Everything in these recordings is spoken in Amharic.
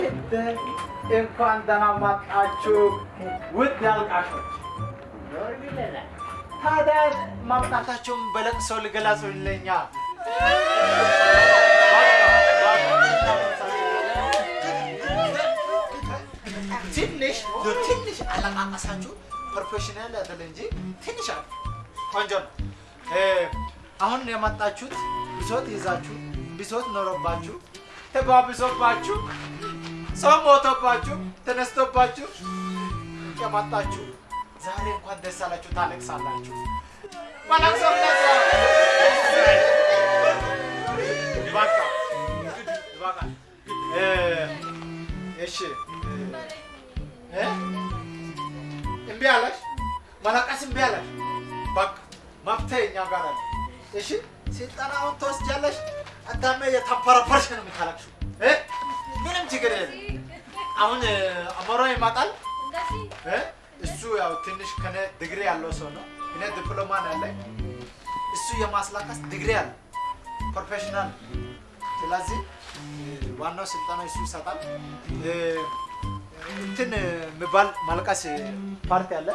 እንደ እንኳን ደህና መጣችሁ ውድ አልቃሾች። ታዲያ ማምጣታቸውን በለቅሶ ልገለጹልኛ። ትንሽ ትንሽ አለቃቀሳችሁ ፕሮፌሽናል አይደል እንጂ ትንሽ አለ። ቆንጆ ነው። አሁን የመጣችሁት ብሶት ይዛችሁ ብሶት ኖሮባችሁ ተባብሶባችሁ ሰው ሞቶባችሁ ተነስቶባችሁ የመጣችሁ ዛሬ እንኳን ደስ አላችሁ፣ ታለቅሳላችሁ። እ፣ እሺ እምቢ አለሽ፣ መለቀስ እምቢ አለሽ። በቃ መፍትሄ ጋር አለ። እሺ ስልጠናውን ትወስጃለሽ። አዳሜ የተንፈረፈርሽ ነው የምታለቅሽው እ? ምንም ችግር የለም። አሁን አሞሮ ይመጣል እ? እሱ ያው ትንሽ ከነ ዲግሪ ያለው ሰው ነው። እኔ ዲፕሎማ ነው ያለኝ። እሱ የማስላቀስ ዲግሪ አለ ፕሮፌሽናል። ስለዚህ ዋናው ስልጠና እሱ ይሰጣል። እንትን የሚባል ማልቀስ ፓርቲ አለ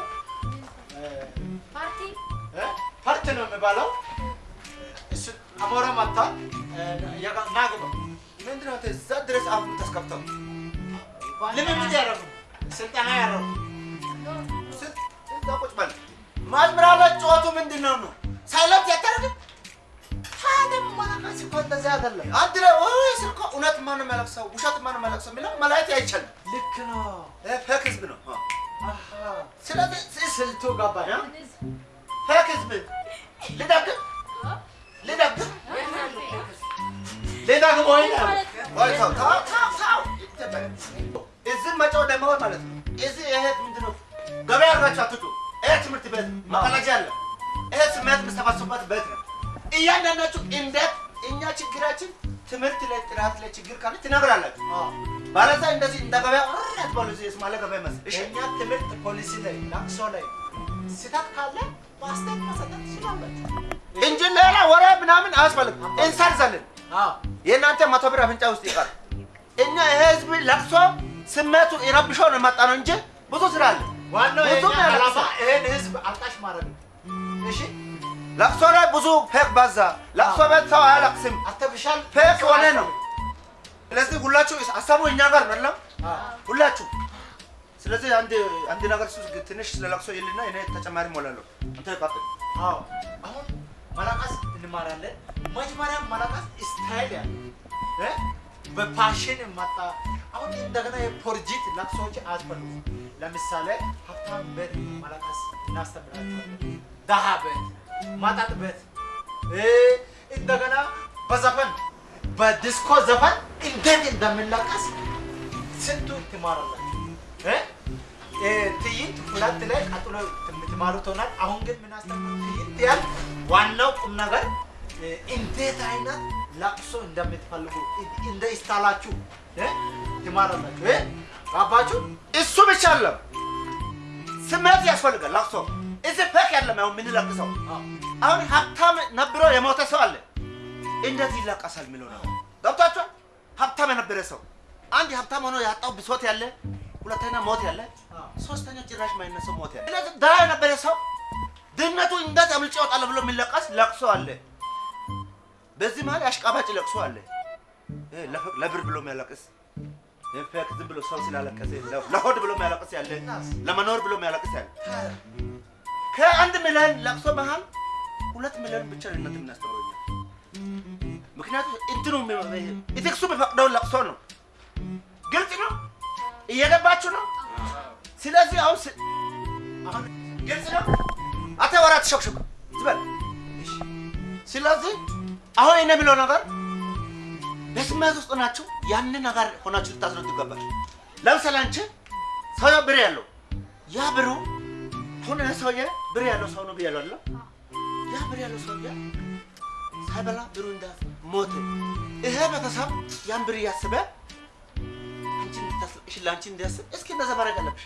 ፓርቲ? ፓርቲ ነው የሚባለው። አሞራ መታ ናግባ ምንድነው እዛ ድረስ አሁን ተስከፍተው ልምምድ ያደረጉ ስልጠና ያደረጉ ስ- እዛ ቁጭ በል ማዝምራለ ጨዋቱ ምንድን ነው ነው? ሳይለንት ያታረግም ታዲያ ማለቀስ እኮ እንደዚህ አይደለም። አንድ ላይ ወይ ስልኮ እውነት ማን መለክሰው ውሸት ማን መለክሰው የሚለው መላየት አይቻልም። ልክ ነው። ይሄ fake ህዝብ ነው። አሃ፣ ስለዚህ ስልቱ ገባኝ። fake ህዝብ ልደግም ልደግም ሌላ ግቦ ወይ ተው ተው ተው ይተበል እዚህ መጫው ደግሞ ማለት ነው። እዚህ ይሄ ምንድን ገበያ አድርጋችሁ አትጩ። ይሄ ትምህርት ቤት መቀለጃ አለ። ይሄ ስሜት የምሰባሰቡበት ቤት ነው። እያንዳንዳችሁ እንዴት እኛ ችግራችን ትምህርት ላይ ጥራት ላይ ችግር ካለ ትነግራላችሁ። ባለዛ እንደዚህ እንደ ገበያ ረት ባሉ የስማለ ገበያ መስል እሺ የእኛ ትምህርት ፖሊሲ ላይ ለቅሶ ላይ ስህተት ካለ እንጂ ሌላ ወሬ ምናምን አያስፈልግም። እንሰርዛለን። የእናንተ መቶ ብር አፍንጫ ውስጥ ይቀር። እኛ ይሄ ህዝብ ለቅሶ ስሜቱ ይረብሾ ነው የመጣ ነው እንጂ ብዙ ስራ አለ። ዋናው ይሄን ህዝብ አልቃሽ ማድረግ ነው። እሺ ለቅሶ ላይ ብዙ ፌክ ባዛ። ለቅሶ ቤት ሰው አያለቅስም፣ አርቲፊሻል ፌክ ሆነ ነው። ስለዚህ ሁላችሁ ሀሳቡ እኛ ጋር ነው? ሁላችሁ። ስለዚህ አንድ አንድ ነገር እሱ ትንሽ ስለ ለቅሶ ይልና እኔ ተጨማሪ ሞላለሁ። አንተ ቀጥል። አዎ አሁን መላቀስ እንማራለን። መጀመሪያ መላቀስ ስታይል ያለ? በፓሽን መጣ። አሁን እንደገና የፖርጂት ለቅሶዎች አያስፈልጉም። ለምሳሌ ሀብታም ቤት መላቀስ እናስተምራቸዋለን። ደሃ ቤት፣ መጠጥ ቤት እንደገና በዘፈን በዲስኮ ዘፈን እንዴት እንደሚለቀስ ስንቱ ትማራላችሁ ትዕይንት ሁለት ላይ ቀጥሎ የምትማሩት ሆናል። አሁን ግን ምናስተምር ትዕይንት ያል ዋናው ቁም ነገር እንዴት አይነት ለቅሶ እንደምትፈልጉ እንደ ስታላችሁ እ፣ ትማራላችሁ። እ? ገባችሁ? እሱ ብቻ አለም ስሜት ያስፈልጋል። ለቅሶ እዚህ ፌክ ያለም አሁን የምንለቅሰው አዎ። አሁን ሀብታም ነብሮ የሞተ ሰው አለ። እንዴት ይለቀሳል የሚለው ነው። ገብቷችኋል? ሀብታም የነበረ ሰው አንድ ሀብታም ሆኖ ያጣው ብሶት ያለ፣ ሁለተኛ ሞት ያለ፣ ሶስተኛ ጭራሽ ማይነሰው ያለ። ስለዚህ ድሃ የነበረ ሰው ድህነቱ እንዴት አምልጬ እወጣለሁ ብሎ የሚለቀስ ለቅሶ አለ። በዚህ መሀል አሽቃባጭ ለቅሶ አለ። ለብር ብሎ የሚያለቅስ ፌክ ዝም ብሎ ሰው ስላለቀሰ ለሆድ ብሎ የሚያለቅስ ያለ፣ ለመኖር ብሎ የሚያለቅስ ያለ ከአንድ ሚሊዮን ለቅሶ መሀል ሁለት ሚሊዮን ብቻ እናንተ የምናስተምረው ምክንያቱም እንትኑ ኢቴክሱ የሚፈቅደውን ለቅሶ ነው። ግልጽ ነው፣ እየገባችሁ ነው። ስለዚህ አሁን ግልጽ ነው። አተ ወራ ተሸክሽኩ ዝበል። ስለዚህ አሁን እኔ የምለው ነገር በስሜት ውስጥ ናችሁ። ያንን ነገር ሆናችሁ ልታስረዱ ይገባል። ለምሳሌ አንቺ ሰውዬው ብር ያለው ያ ብሩ ይሄ ሰውዬ ብር ያለው ሰው ነው ብያለሁ አይደል? ያ ብር ያለው ሰውዬ ሳይበላ ብሩ እንዳት ሞተ። ይሄ ቤተሰብ ያን ብር እያስበ አንቺ እንድታስለቅሽ ለአንቺ እንዲያስብ እስኪ እንደዛ ማድረግ አለብሽ።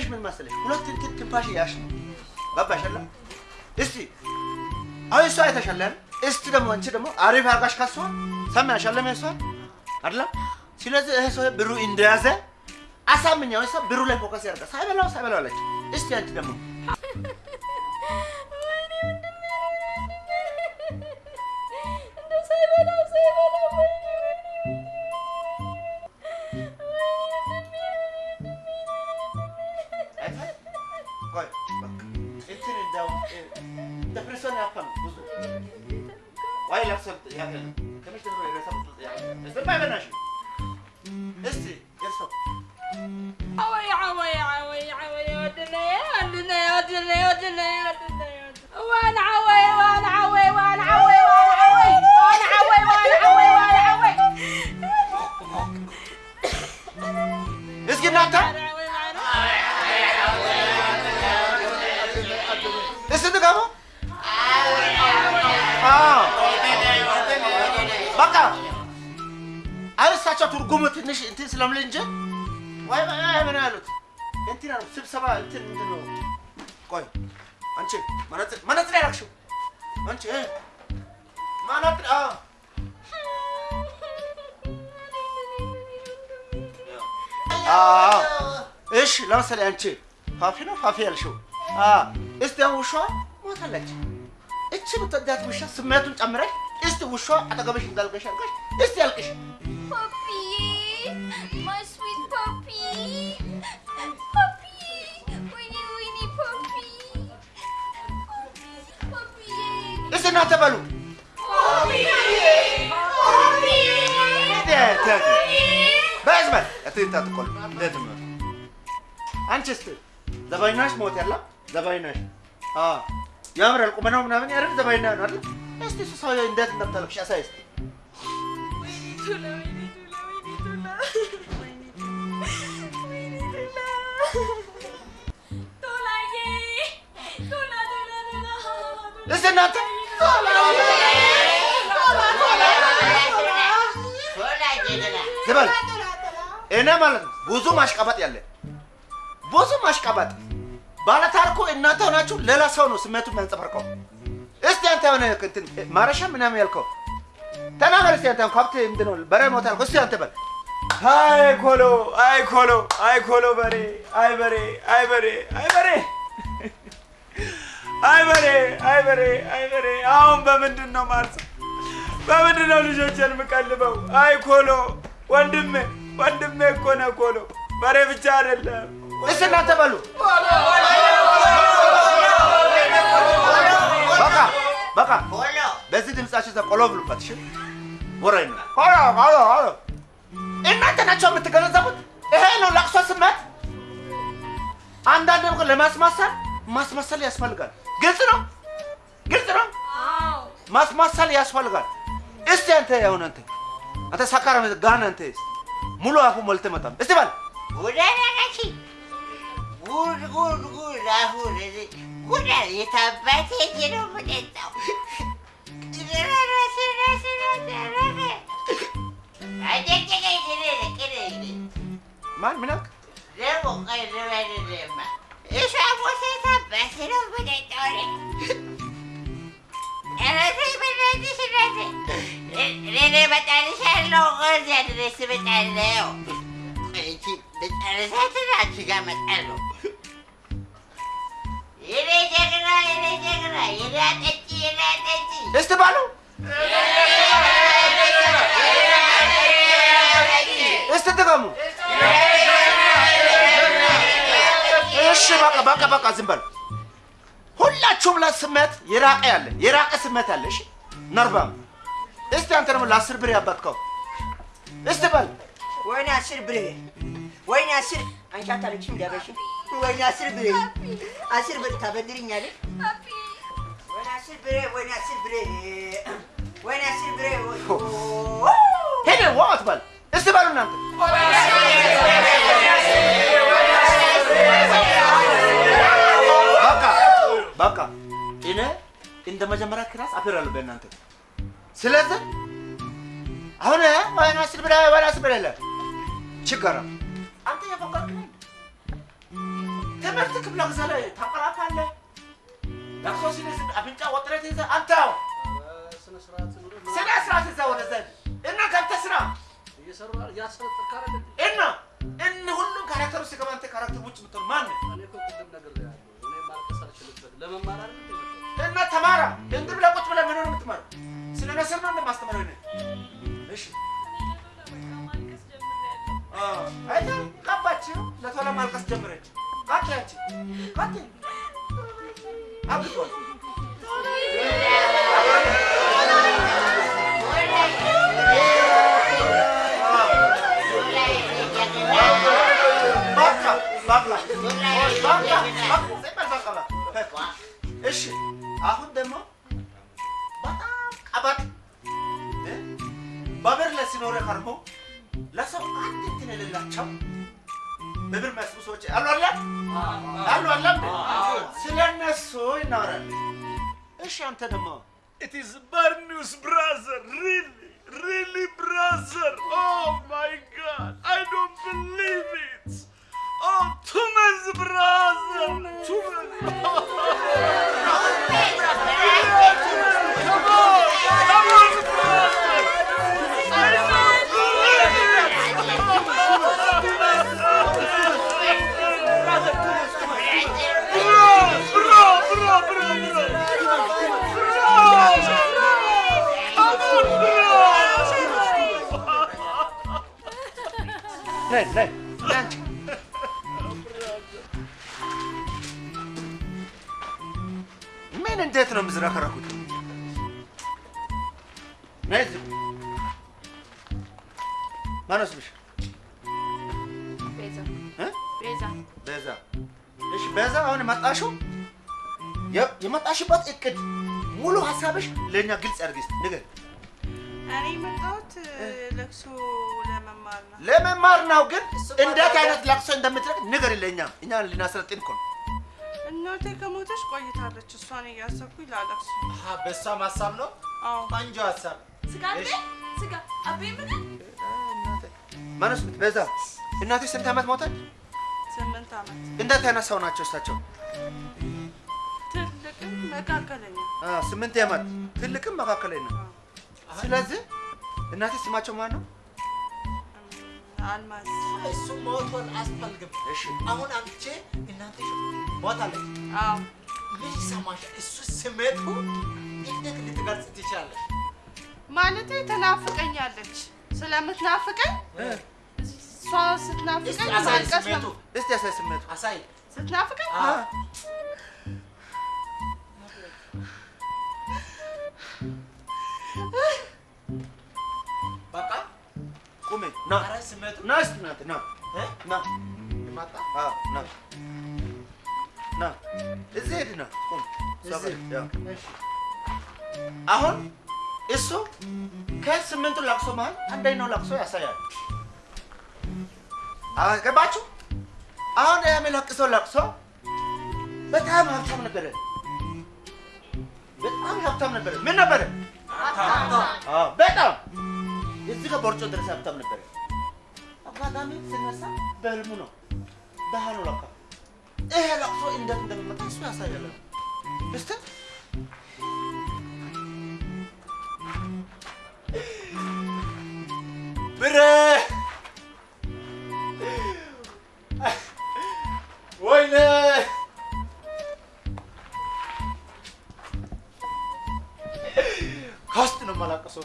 ችግርሽ ምን መሰለሽ? ሁለት እንትን ትንፋሽ ነው። ገባሽ? እስቲ አሁን እሷ አይተሻለን። እስቲ ደግሞ አንቺ ደግሞ አሪፍ አድርጋሽ ካሷ ሰማያሽ አለም እሷ አይደለም። ስለዚህ ይሄ ሰው ብሩ እንደያዘ አሳምኛው ሰው ብሩ ላይ focus ያደርጋል። ሳይበላው ሳይበላው አለች። እስቲ አንቺ ደግሞ Ay, Axel, ya, يا me estás regresando? Ya, estoy para ver Nacho. Este, ya está. Ay, ay, ay, ay, ay, ودنا يا ودنا يا ودنا يا ودنا يا ودنا يا ودنا وأنا عوي وأنا عوي وأنا عوي وأنا عوي وأنا عوي وأنا عوي وأنا عوي اسكت ناتا اسكت ناتا آه. በቃ አይ እሳቸው ትርጉሙ ትንሽ እንትን ስለምል እንጂ ዋይ ምን ያሉት እንትን ነው ስብሰባ እንትን ምንድን ነው? ቆይ አንቺ መነጽር መነጽር ያደረግሽው አንቺ መነጽር አዎ። እሺ ለምሳሌ አንቺ ፋፊ ነው? ፋፊ ያልሽው? እስቲ አሁን ውሻዋ ሞታለች። እቺ ብትወዳት ውሻ ስሜቱን ጨምረሽ እስቲ ውሻዋ አጠገብሽ እንዳልገሽ አድርገሽ እስቲ ያልቅሽ። Puppy, my sweet puppy, puppy, Winnie, Winnie, puppy, puppy, puppy, እስቲ እናንተ በሉ በዝመን እትንታ ትቆል ለትም አንቺ እስቲ ዘባይናሽ ሞት ያላ ዘባይናሽ አ ያምራል ቁመናው ምናምን ያረግ ዘባይና ነው አይደል? እስቲ እሱ ሰው እንዴት እንደምታለቅሽ አሳይ እስቲ ወይኔ ወይኔ ወይኔ ወይኔ እናንተ ዝበል እኔ ማለት ነው ብዙ ማሽቀበጥ ያለ ብዙ ማሽቀበጥ ባለታሪኩ እናንተ ሆናችሁ ሌላ ሰው ነው ስሜቱን የሚያንጸባርቀው። እስቲ አንተ የሆነ እንትን ማረሻ ምናምን ያልከው? ተናገር እስቲ አንተ ከብት ምንድን ነው? በሬ ያልከው እስቲ አንተ በል። አይ ኮሎ አይ ኮሎ አይ ኮሎ በሬ አይ በሬ አይ በሬ አይ በሬ አይ በሬ አይ በሬ አይ በሬ። አሁን በምንድን ነው ማርሰው? በምንድን ነው ልጆችን የምቀልበው? አይ ኮሎ ወንድሜ ወንድሜ እኮ ነህ ኮሎ። በሬ ብቻ አይደለም። እስቲ እናንተ በሉ በቃ በዚህ ድምጻችሁ ቆሎ ብሉበት። እሺ ነው። ቆሎ ቆሎ ቆሎ እናንተ ናቸው የምትገነዘቡት። ይሄ ነው ለቅሶ ስሜት። አንዳንድ ነገር ለማስመሰል ማስመሰል ያስፈልጋል። ግልጽ ነው፣ ግልጽ ነው። ማስመሰል ያስፈልጋል። እስቲ አንተ ያሁን አንተ አንተ ሳካራ ጋን አንተ ሙሉ አፉ ሞልተ መጣም እስቲ በል ጉድ ጉድ ጉድ! አሁን አለ። Una de esas bases tiene un boleto. Mal, Esa voz esa base los boletores. Nene batarsan lokal jadi sebetulnya. Ini sebetulnya saya tidak juga matalok. እስቲ ባሉ እስቲ ድገሙ። እሺ በቃ በቃ በቃ ዝም በል። ሁላችሁም ለስሜት የራቀ ያለ የራቀ ስሜት ያለ። እሺ፣ ነርባም እስቲ አንተ ደግሞ ለአስር ብር ያባትከው እስቲ በል። ወይኔ አስር ብር ወይኔ አስር አንቺ አታለቅሽም ዳበሽ ወይኔ አስር ብሬ አስር ብር ታበድርኛለህ? ወይኔ አስር ብሬ ወይኔ አስር ብሬ! ወይኔ አስር ብሬ! እስቲ በሉ እናንተ! በቃ! እኔ እንደ መጀመሪያ class አፈራለሁ በእናንተ። ስለዚህ አሁን ወይኔ አስር ብሬ ወይኔ አስር ብሬ ችግር አንተ ትምህርት ክፍለ ጊዜ ላይ ታቀራፋለህ። ለቅሶ ሲነስ አፍንጫ ወጥረት ይዘህ አንተው ስነ ስርዓት ኑሮ ስነ ስርዓት ይዘህ ወደዛ እና ገብተህ ስራ። እና እን ሁሉም ካራክተሩ ሲገባ አንተ ካራክተር ውጭ የምትሆን ማን እና ተማራ። እንግዲህ ብለህ ቁጭ ብለህ ምን ሆነ የምትማረው? ስለ ነስር ነው እንደማስተምረው እኔ። እሺ አዎ፣ አይተህ ቀባችው ለቶሎ ማልቀስ ጀመረች። Atlântico. Aqui. Abre o እሺ አንተ ደግሞ It is ምን እንዴት ነው የምዝረከረኩት? እዚህ ማነው ስምሽ? ቤዛ እ? ቤዛ ቤዛ። እሺ ቤዛ፣ አሁን የመጣሽው የመጣሽበት እቅድ ሙሉ ሀሳብሽ ለእኛ ግልጽ አድርጊ እስኪ ንገሪኝ። እኔ የመጣሁት ለቅሶ ለመማር ነው። ለመማር ነው፣ ግን እንዴት አይነት ለቅሶ እንደምትለቅ ንገሪ ለእኛ። እኛ ልናሰለጥን እኮ ነው። እናቴ ከሞተች ቆይታለች። እሷን እያሰብኩኝ ላለቅሶ። አሀ፣ በእሷም ሀሳብ ነው። አዎ ቆንጆ ሀሳብ። ስጋ አቤ ስጋ አቤ ምን ማነው ስምት? ቤዛ። እናትሽ ስንት ዓመት ሞተች? ስምንት ዓመት እንዴት አይነት ሰው ናቸው እሳቸው? ትልቅም መካከለኛ አ፣ ስምንት ዓመት ትልቅም መካከለኛ ነው። ስለዚህ እናትሽ ስማቸው ማን ነው? አልማዝ እሱ ሞቶን አያስፈልግም። እሺ አሁን አንቺ እናትሽ ሞታለች። አዎ ምን ይሰማሻል? እሱ ስሜቱ እንዴት ልትገልጽ ትችላለች? ማለቴ ትናፍቀኛለች። ስለምትናፍቀኝ እሷ ስትናፍቀኝ አሳይ ማልቀስ ስሜቱ፣ ነው። እስቲ ያሳይ ስሜቱ። አሳይ። ስትናፍቀኝ ና ና እናት ና? ና ና ና እዚህ ና አሁን እሱ ከስምንቱ ለቅሶ መሀል አንደኛው ለቅሶ ያሳያል። ገባችሁ? አሁን የሚለቅሰው ለቅሶ በጣም ሀብታም ነበረ። በጣም ሀብታም ነበረ። ምን ነበረ? በጣም እዚህ ጋር ቦርጮ ድረስ ሀብታም ነበረ። አጋጣሚ ስነሳ በህልሙ ነው ደሃ ነው ለካ። ይሄ ለቅሶ እንዴት እንደሚመጣ እሱ ያሳያል። እስቲ ብሬ ወይኔ ከውስጥ ነው የማላቀሰው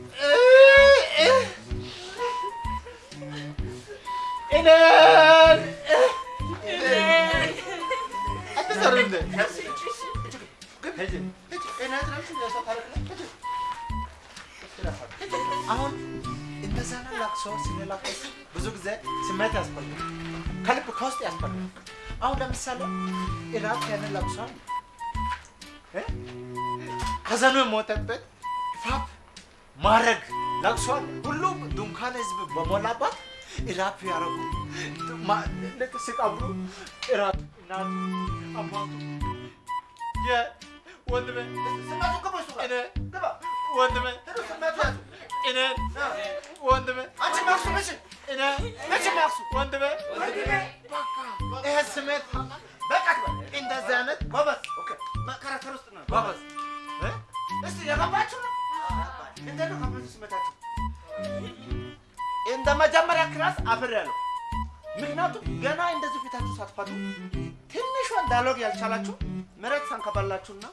አሁን እነዛን ለቅሶ ስንለቅስ ብዙ ጊዜ ስሜት ያስፈልጋል፣ ከልብ ከውስጥ ያስፈልጋል። አሁን ለምሳሌ እራት ያንን ለቅሶ እ? ሀዘኑ የሞተበት ፋፕ ማድረግ አለ። ሁሉም ድንኳን ህዝብ በሞላባት ኢራፕ ያረጉ ማ- ልክ ሲቀብሩ ኢራፕ እናቱ አባቱ የወንድሜ ስመቱ ግባ ወንድሜ ስመቱ ያዙ እኔ ወንድሜ አንቺ ማክሱ ምሽ እኔ ምሽ ማክሱ ወንድሜ ይሄ ስሜት በቃ እንደዚህ አይነት ጎበዝ። መከራከር ውስጥ ነው ጎበዝ? እስቲ የገባችሁ ነው? እንዴት ነው ከብዙ ስመታችሁ እንደ መጀመሪያ ክላስ አፍር ያለው ምክንያቱም ገና እንደዚህ ፊታችሁ ሳትፈቱ ትንሿን dialogue ያልቻላችሁ መሬት ሳንከባላችሁና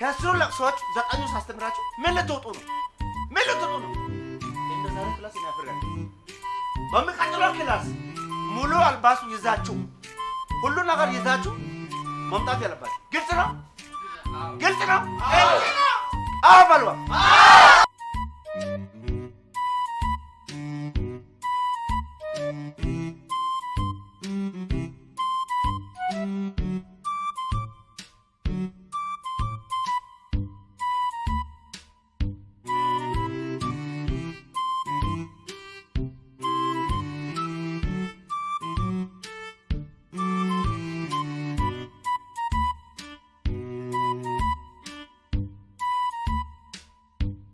ከስሩ ለቅሶዎች ዘጠኙ ሳስተምራችሁ ምን ልትወጡ ነው? ልትወጡ ነው? እንደ ዛሬ class አፍሬያለሁ። በሚቀጥለው class ሙሉ አልባሱ ይዛችሁ ሁሉ ነገር ይዛችሁ መምጣት ያለባችሁ ግልጽ ነው? ግልጽ ነው? አዎ በሏ።